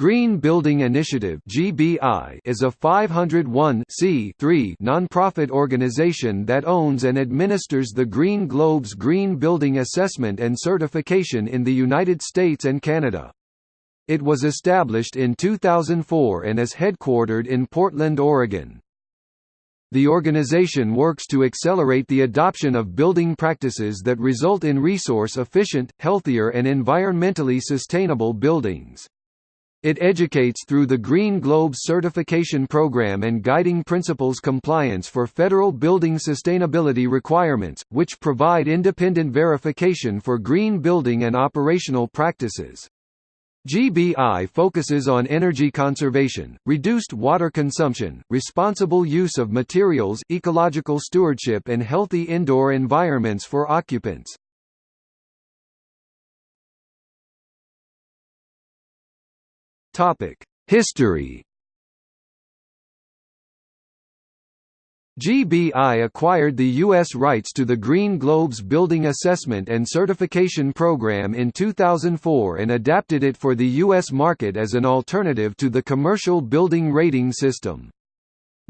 Green Building Initiative (GBI) is a 501 nonprofit organization that owns and administers the Green Globes Green Building Assessment and Certification in the United States and Canada. It was established in 2004 and is headquartered in Portland, Oregon. The organization works to accelerate the adoption of building practices that result in resource-efficient, healthier and environmentally sustainable buildings. It educates through the Green Globe certification program and guiding principles compliance for federal building sustainability requirements, which provide independent verification for green building and operational practices. GBI focuses on energy conservation, reduced water consumption, responsible use of materials ecological stewardship and healthy indoor environments for occupants. History GBI acquired the U.S. rights to the Green Globes Building Assessment and Certification Program in 2004 and adapted it for the U.S. market as an alternative to the commercial building rating system.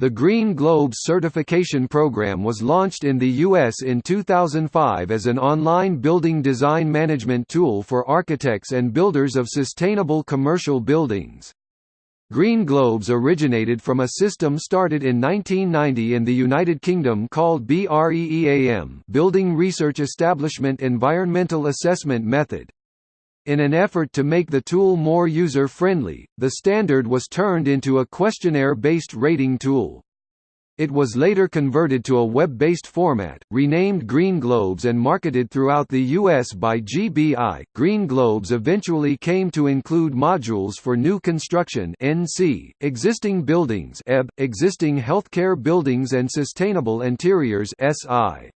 The Green Globes certification program was launched in the U.S. in 2005 as an online building design management tool for architects and builders of sustainable commercial buildings. Green Globes originated from a system started in 1990 in the United Kingdom called BREEAM Building Research Establishment Environmental Assessment Method. In an effort to make the tool more user-friendly, the standard was turned into a questionnaire-based rating tool. It was later converted to a web-based format, renamed Green Globes and marketed throughout the US by GBI. Green Globes eventually came to include modules for new construction (NC), existing buildings (EB), existing healthcare buildings and sustainable interiors (SI).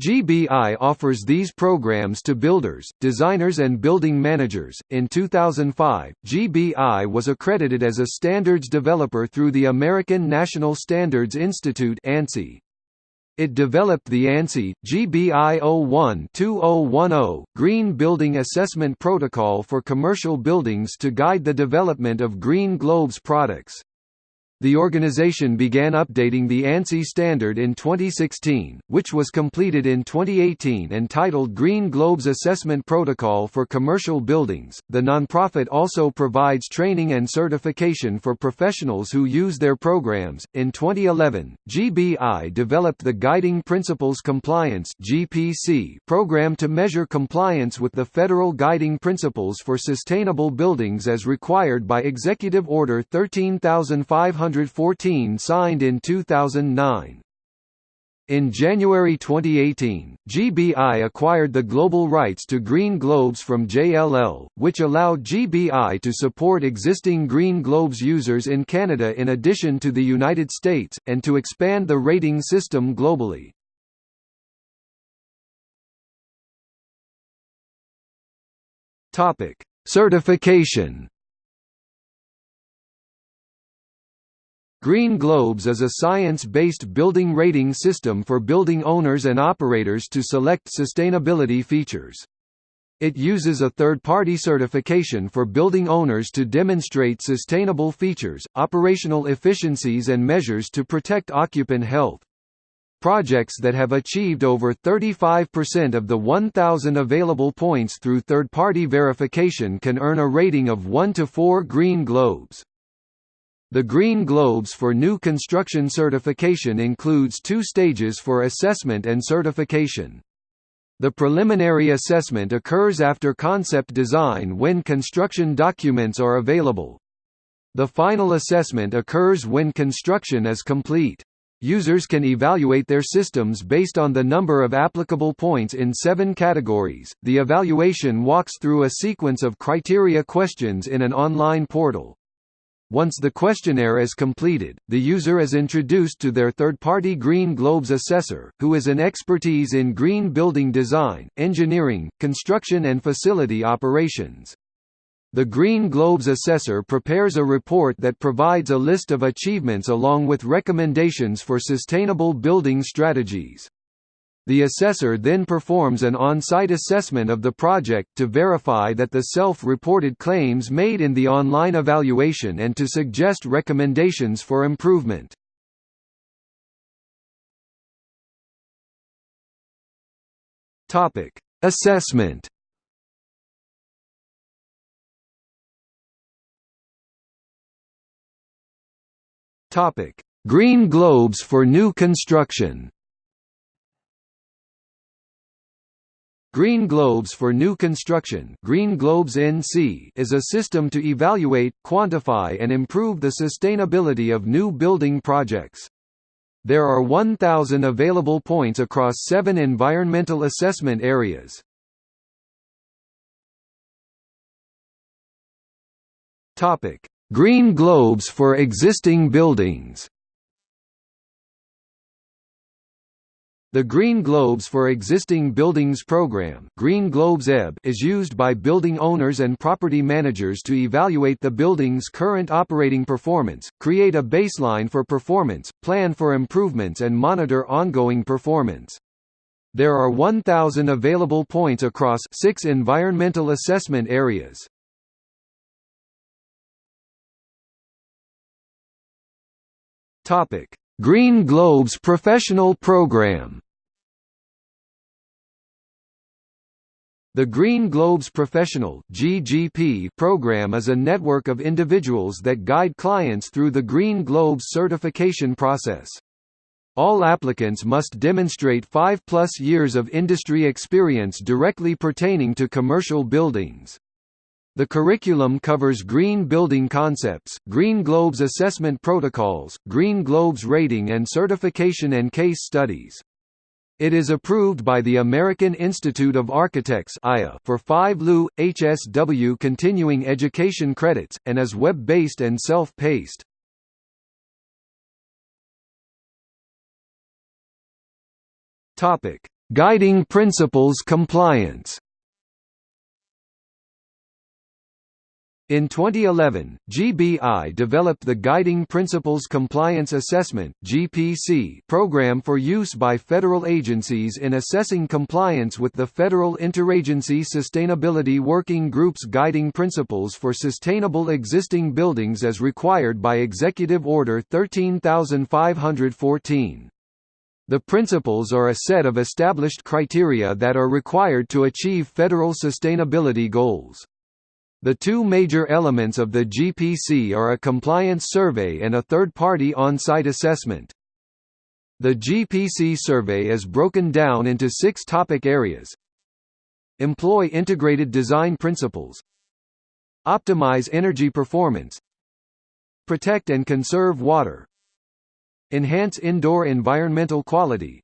GBI offers these programs to builders, designers and building managers. In 2005, GBI was accredited as a standards developer through the American National Standards Institute (ANSI). It developed the ANSI GBI 01-2010 Green Building Assessment Protocol for commercial buildings to guide the development of Green Globes products. The organization began updating the ANSI standard in 2016, which was completed in 2018 and titled Green Globes Assessment Protocol for Commercial Buildings. The nonprofit also provides training and certification for professionals who use their programs. In 2011, GBI developed the Guiding Principles Compliance (GPC) program to measure compliance with the federal guiding principles for sustainable buildings as required by Executive Order 13500 114 signed in 2009. In January 2018, GBI acquired the global rights to Green Globes from JLL, which allowed GBI to support existing Green Globes users in Canada in addition to the United States, and to expand the rating system globally. Certification Green Globes is a science-based building rating system for building owners and operators to select sustainability features. It uses a third-party certification for building owners to demonstrate sustainable features, operational efficiencies and measures to protect occupant health. Projects that have achieved over 35% of the 1,000 available points through third-party verification can earn a rating of 1 to 4 Green Globes. The Green Globes for new construction certification includes two stages for assessment and certification. The preliminary assessment occurs after concept design when construction documents are available. The final assessment occurs when construction is complete. Users can evaluate their systems based on the number of applicable points in seven categories. The evaluation walks through a sequence of criteria questions in an online portal. Once the questionnaire is completed, the user is introduced to their third-party Green Globes assessor, who is an expertise in green building design, engineering, construction and facility operations. The Green Globes assessor prepares a report that provides a list of achievements along with recommendations for sustainable building strategies. The assessor then performs an on-site assessment of the project to verify that the self-reported claims made in the online evaluation and to suggest recommendations for improvement. Topic: Assessment. Topic: Green Globes for new construction. Green Globes for New Construction Green Globes NC is a system to evaluate, quantify and improve the sustainability of new building projects. There are 1,000 available points across seven environmental assessment areas. Green Globes for existing buildings The Green Globes for Existing Buildings program Green Globes EB is used by building owners and property managers to evaluate the building's current operating performance, create a baseline for performance, plan for improvements and monitor ongoing performance. There are 1,000 available points across six environmental assessment areas. Green Globes Professional Program The Green Globes Professional (GGP) program is a network of individuals that guide clients through the Green Globes certification process. All applicants must demonstrate 5 plus years of industry experience directly pertaining to commercial buildings. The curriculum covers green building concepts, Green Globes assessment protocols, Green Globes rating and certification and case studies. It is approved by the American Institute of Architects for 5 LU, HSW continuing education credits, and is web-based and self-paced. Guiding Principles Compliance In 2011, GBI developed the Guiding Principles Compliance Assessment (GPC) program for use by federal agencies in assessing compliance with the Federal Interagency Sustainability Working Group's Guiding Principles for Sustainable Existing Buildings as required by Executive Order 13514. The principles are a set of established criteria that are required to achieve federal sustainability goals. The two major elements of the GPC are a compliance survey and a third-party on-site assessment. The GPC survey is broken down into six topic areas. Employ integrated design principles. Optimize energy performance. Protect and conserve water. Enhance indoor environmental quality.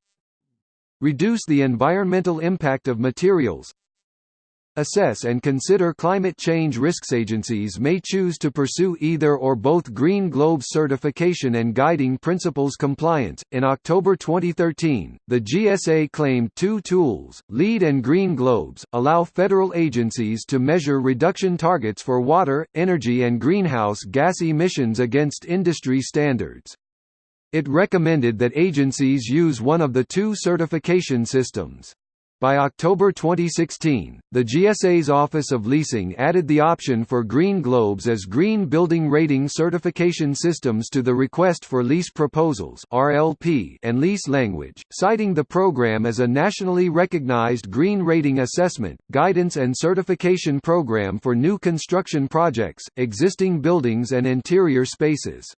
Reduce the environmental impact of materials assess and consider climate change risks. Agencies may choose to pursue either or both Green Globe certification and guiding principles compliance. In October 2013, the GSA claimed two tools, LEED and Green Globes, allow federal agencies to measure reduction targets for water, energy, and greenhouse gas emissions against industry standards. It recommended that agencies use one of the two certification systems. By October 2016, the GSA's Office of Leasing added the option for Green Globes as Green Building Rating Certification Systems to the Request for Lease Proposals (RLP) and lease language, citing the program as a nationally recognized green rating assessment, guidance and certification program for new construction projects, existing buildings and interior spaces.